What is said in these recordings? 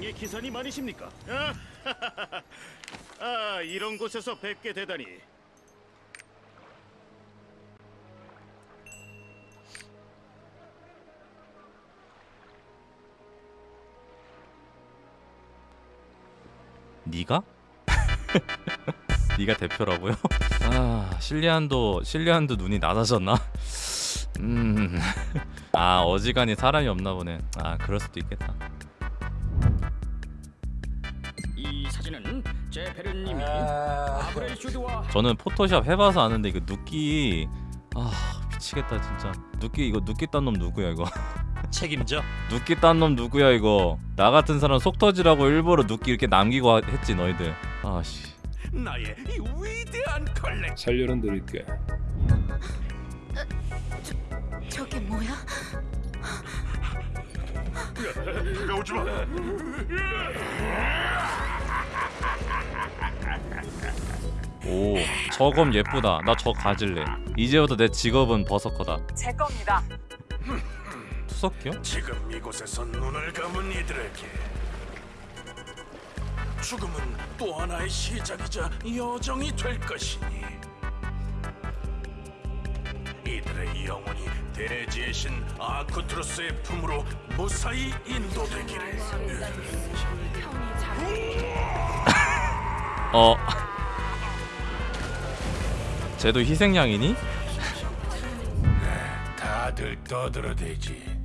최강의 기사님 아니십니까? 아, 아 이런 곳에서 뵙게 되다니. 네가? 네가 대표라고요? 아 실리안도 실리안도 눈이 낮아졌나? 음. 아 어지간히 사람이 없나 보네. 아 그럴 수도 있겠다. 님이 슈드와 저는 포토샵 해봐서 아는데 이거 눕기 아 미치겠다 진짜. 눕기 이거 눕기 딴 놈 누구야 이거? 책임져. 눕기 딴 놈 누구야 이거? 나 같은 사람 속 터지라고 일부러 눕기 이렇게 남기고 하- 했지 너희들. 아씨. 나의 이 위대한 컬렉 살려는 드릴게. 저게 뭐야? 오지마 오 저검 예쁘다. 나 저 가질래. 이제부터 내 직업은 버서커다. 제 겁니다. 투석기요? 지금 이곳에서 눈을 감은 이들에게 죽음은 또 하나의 시작이자 여정이 될 것이니 이들의 영혼이 대지의 신 아쿠트로스의 품으로 무사히 인도되기를 어. 쟤도 희생양이니? 다들 떠들어대지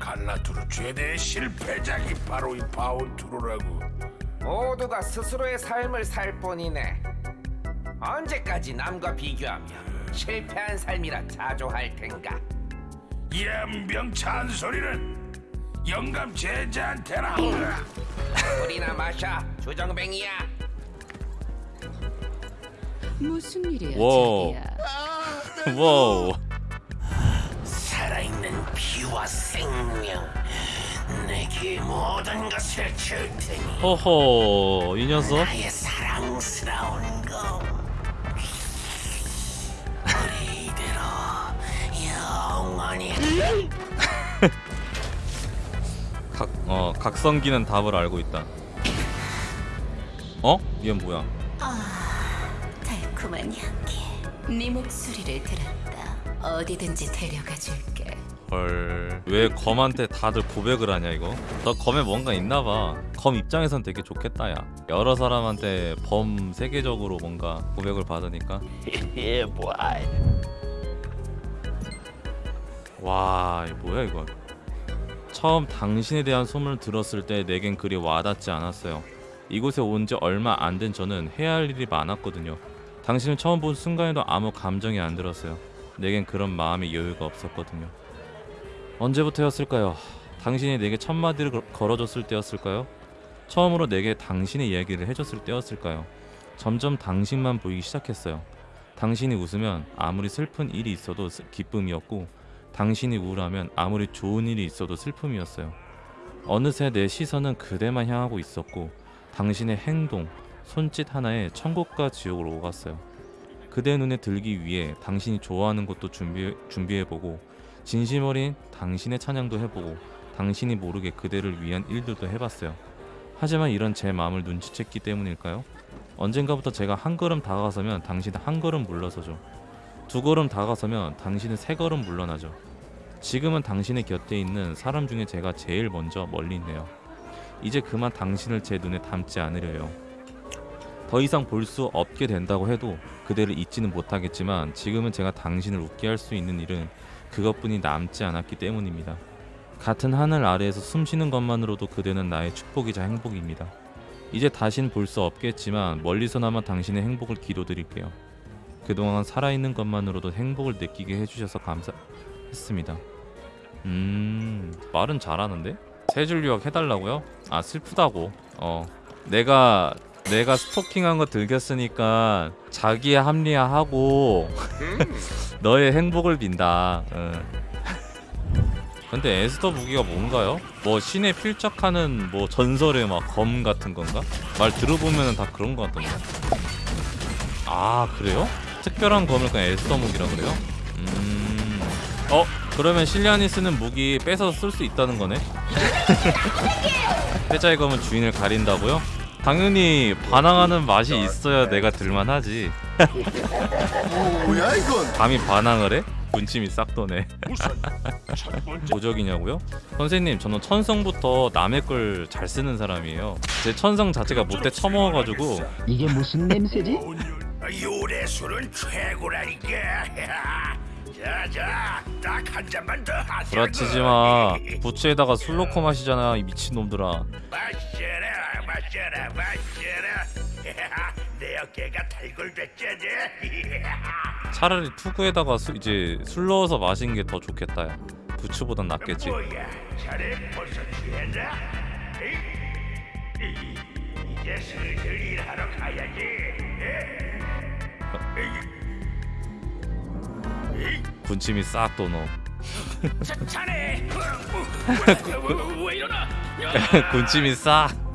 갈라투르 최대의 실패작이 바로 이 바운투르라고 모두가 스스로의 삶을 살 뿐이네. 언제까지 남과 비교하며 실패한 삶이라 자조할 텐가? 연병 잔소리는 영감 제자한테나 우리나 마셔, 주정뱅이야. 무슨 일이야, 와우. 자기야? 와우. 살아있는 피와 생명 내게 모든 것을 줄 테니 허허 이 녀석 나의 사랑스러운 거 우리 이대로 영원히 각, 어 각성기는 답을 알고 있다. 어? 얘는 뭐야? 달콤한 향기. 네 목소리를 들었다. 어디든지 데려가 줄게. 헐. 왜 검한테 다들 고백을 하냐 이거? 너 검에 뭔가 있나봐. 검 입장에선 되게 좋겠다 야. 여러 사람한테 범 세계적으로 뭔가 고백을 받으니까. 와, 이 뭐야 이거? 처음 당신에 대한 소문을 들었을 때 내겐 그리 와닿지 않았어요. 이곳에 온 지 얼마 안 된 저는 해야 할 일이 많았거든요. 당신을 처음 본 순간에도 아무 감정이 안 들었어요. 내겐 그런 마음의 여유가 없었거든요. 언제부터였을까요? 당신이 내게 첫 마디를 걸- 걸어줬을 때였을까요? 처음으로 내게 당신의 이야기를 해줬을 때였을까요? 점점 당신만 보이기 시작했어요. 당신이 웃으면 아무리 슬픈 일이 있어도 슬- 기쁨이었고, 당신이 우울하면 아무리 좋은 일이 있어도 슬픔이었어요. 어느새 내 시선은 그대만 향하고 있었고, 당신의 행동, 손짓 하나에 천국과 지옥으로 오갔어요. 그대 눈에 들기 위해 당신이 좋아하는 것도 준비, 준비해보고, 진심 어린 당신의 찬양도 해보고 당신이 모르게 그대를 위한 일들도 해봤어요. 하지만 이런 제 마음을 눈치챘기 때문일까요? 언젠가부터 제가 한 걸음 다가서면 당신은 한 걸음 물러서죠. 두 걸음 다가서면 당신은 세 걸음 물러나죠. 지금은 당신의 곁에 있는 사람 중에 제가 제일 먼저 멀리 있네요. 이제 그만 당신을 제 눈에 담지 않으려요. 더 이상 볼 수 없게 된다고 해도 그대를 잊지는 못하겠지만 지금은 제가 당신을 웃게 할 수 있는 일은 그것뿐이 남지 않았기 때문입니다. 같은 하늘 아래에서 숨쉬는 것만으로도 그대는 나의 축복이자 행복입니다. 이제 다신 볼 수 없겠지만 멀리서나마 당신의 행복을 기도드릴게요. 그동안 살아있는 것만으로도 행복을 느끼게 해주셔서 감사했습니다. 음 말은 잘하는데? 세 줄 요약 해달라고요? 아 슬프다고. 어 내가 내가 스토킹한 거 들켰으니까 자기의 합리화하고 너의 행복을 빈다. 응. 근데 에스더 무기가 뭔가요? 뭐 신에 필적하는 뭐 전설의 막 검 같은 건가? 말 들어보면은 다 그런 거 같던데. 아 그래요? 특별한 검을 그냥 에스더 무기라 그래요? 음. 어 그러면 실리안이 쓰는 무기 뺏어서 쓸 수 있다는 거네. 패자의 검은 주인을 가린다고요? 당연히 반항하는 맛이 있어야 내가 들만하지. 뭐야 이건? 감히 반항을 해? 군침이 싹 도네. 도적이냐고요? 선생님 저는 천성부터 남의 걸 잘 쓰는 사람이에요. 제 천성 자체가 못돼 처먹어가지고 이게 무슨 냄새지? 요래술은 최고라니까. 자자, 딱 한 잔만 더 하자. 구라치지 마. 부츠에다가 술 넣고 마시잖아 이 미친 놈들아. 마셔 라, 마셔라, 마셔라. 내 어깨가 탈골됐잖아. 차라리 투구에다가 수, 이제 술 넣어서 마시는 게더 좋겠다. 야. 부츠보단 낫겠지. 뭐야, 자네 벌써 취했나? 이제 슬슬 일하러 가야지. 군침이 싹 도노. 자, 자네 왜, 이러나? 군침이 싹.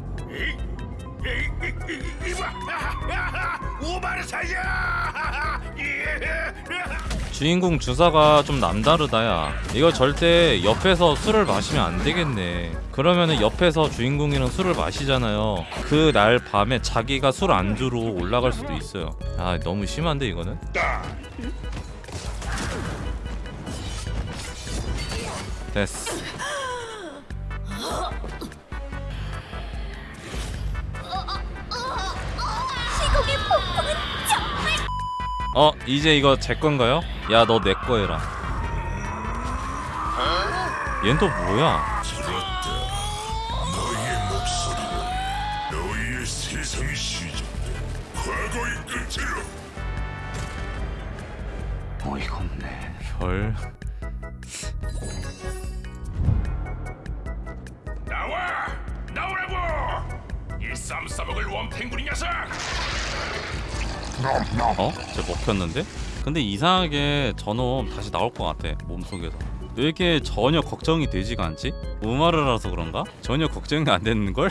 오마르 살려! 주인공 주사가 좀 남다르다야. 이거 절대 옆에서 술을 마시면 안 되겠네. 그러면은 옆에서 주인공이랑 술을 마시잖아요. 그 날 밤에 자기가 술 안주로 올라갈 수도 있어요. 아 너무 심한데 이거는? 됐어. 폭풍은 정말 어 이제 이거 제 건가요? 야 너 내 거 해라. 얜 또 뭐야? 어이가 없네. 별. 쌈 싸먹을 원팽구리 녀석! 어? 쟤 먹혔는데? 근데 이상하게 저놈 다시 나올 것 같아 몸속에서 왜 이렇게 전혀 걱정이 되지가 않지? 우마르라서 그런가? 전혀 걱정이 안 되는걸?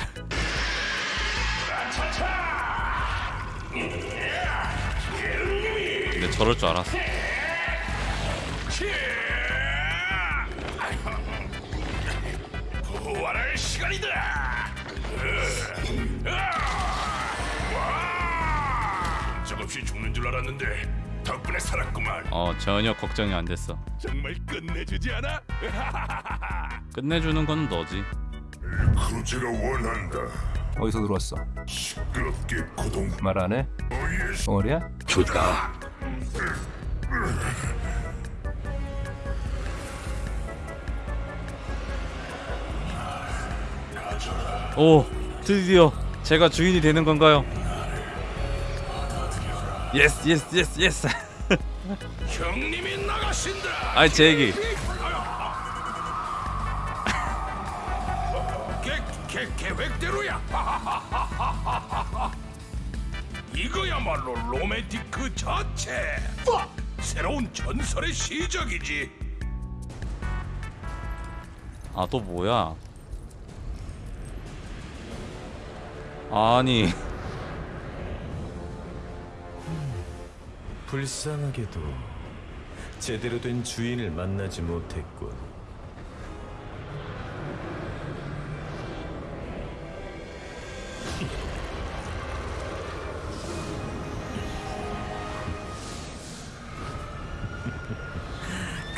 근데 저럴 줄 알았어 부활할 시간이다! 적없이 죽는 줄 알았는데 덕분에 살았구만. 어 전혀 걱정이 안 됐어 정말 끝내주지 않아? 끝내주는 건 너지 크루즈가 원한다. 어디서 들어왔어? 시끄럽게 고동 말 안 해? 너희의 덩어리야? 주다. 오 드디어 제가 주인이 되는 건가요? 예스 예스 예스 예스 형님이 나가신다. 아이 제 얘기 계, 계, 계획대로야. 이거야말로 로맨틱 그 자체. 새로운 전설의 시작이지. 아 또 뭐야 아니 불쌍하게도 제대로 된 주인을 만나지 못했군.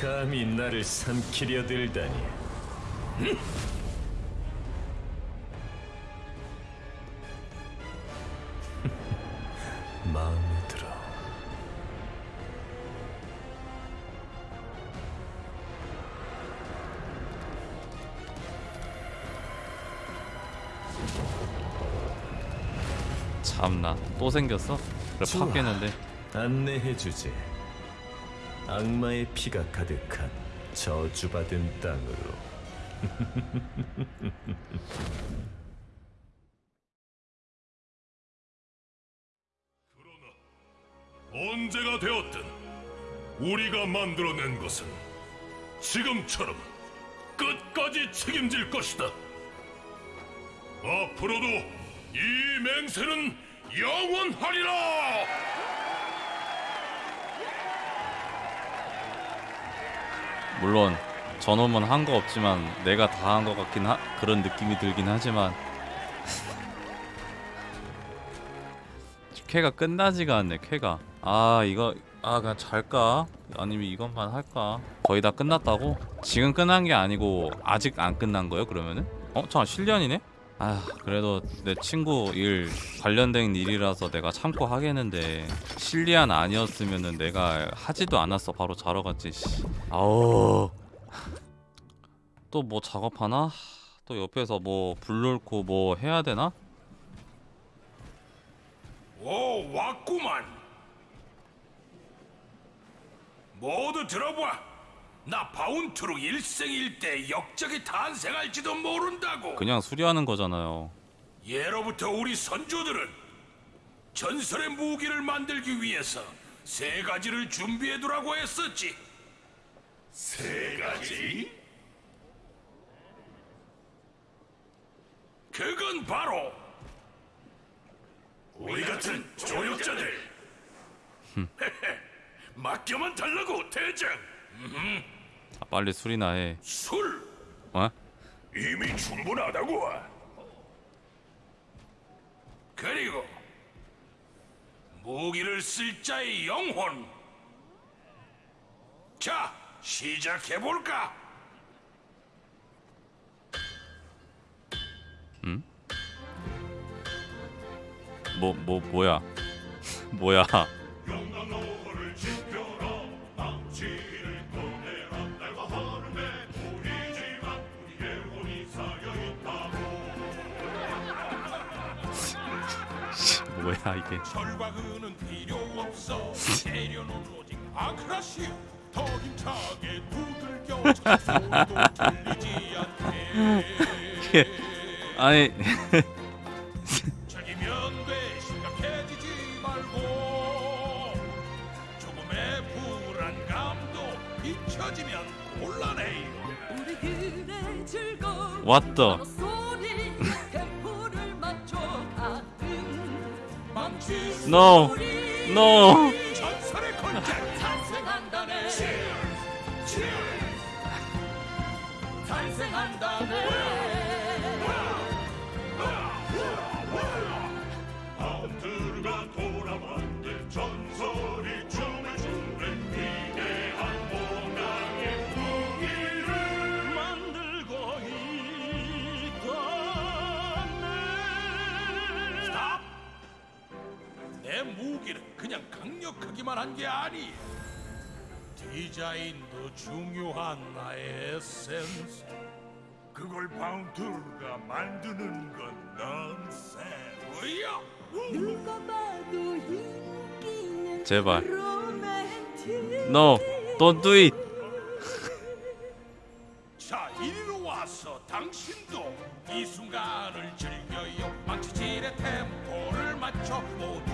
감히 나를 삼키려 들다니. 참나 또 생겼어? 그래 좋아. 팠겠는데 안내해주지. 악마의 피가 가득한 저주받은 땅으로. 언제가 되었든 우리가 만들어낸 것은 지금처럼 끝까지 책임질 것이다. 앞으로도 이 맹세는 영원하리라. 물론 저놈은 한 거 없지만 내가 다한거 같긴 하 그런 느낌이 들긴 하지만. 쾌가 끝나지가 않네 쾌가. 아 이거 아 그냥 잘까? 아니면 이것만 할까? 거의 다 끝났다고? 지금 끝난 게 아니고 아직 안 끝난 거예요 그러면은? 어 잠깐 실련이네 아 그래도 내 친구 일 관련된 일이라서 내가 참고 하겠는데 실리안 아니었으면은 내가 하지도 않았어. 바로 자러 갔지 씨. 아우 또 뭐 작업하나? 또 옆에서 뭐불 넣고 뭐 해야 되나? 오 왔구만. 모두 들어봐 나 바운트로 일생일대 역적이 탄생할지도 모른다고. 그냥 수리하는 거잖아요. 예로부터 우리 선조들은 전설의 무기를 만들기 위해서 세 가지를 준비해두라고 했었지. 세 가지? 그건 바로 우리 같은 조력자들. 맡겨만 달라고 대장. 아, 빨리 수리나 해 술 어? 이미 충분하다고. 그리고 무기를 쓸 자의 영혼. 자, 시작해 볼까? 뭐, 뭐, 뭐야 뭐야 뭐야 이게 절과근은 필요 없어. 재료는 오직 아크라시오. 더 힘차게 두들겨 소도 들리지 않게. 아니 책이면 돼 심각해지지 말고 조금의 불안감도 잊혀지면 곤란해요. 우리 그래 즐거운 What the No 소리 No 강력하기만 한 게 아니야 디자인도 중요한 나의 에센스. 그걸 바운트가 만드는 건 넌센스. 뭐야? 누가 봐도 인기는 제발. No Don't do it. 자 이리로 와서 당신도 이 순간을 즐겨요. 망치질의 템포를 맞춰 모두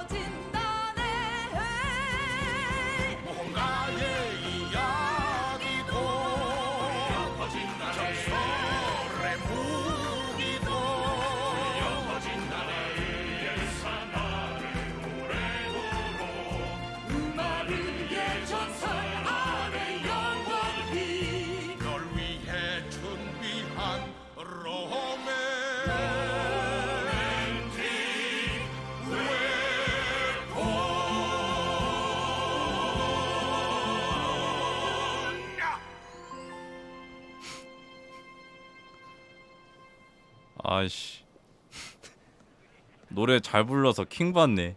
아이씨. 노래 잘 불러서 킹 받네